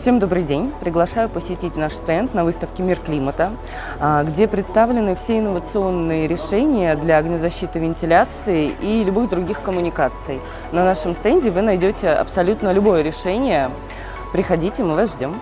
Всем добрый день! Приглашаю посетить наш стенд на выставке «Мир климата», а, где представлены все инновационные решения для огнезащиты вентиляции и любых других коммуникаций. На нашем стенде вы найдете абсолютно любое решение. Приходите, мы вас ждем!